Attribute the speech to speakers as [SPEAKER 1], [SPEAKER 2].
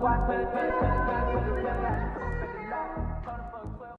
[SPEAKER 1] what, what, what, what,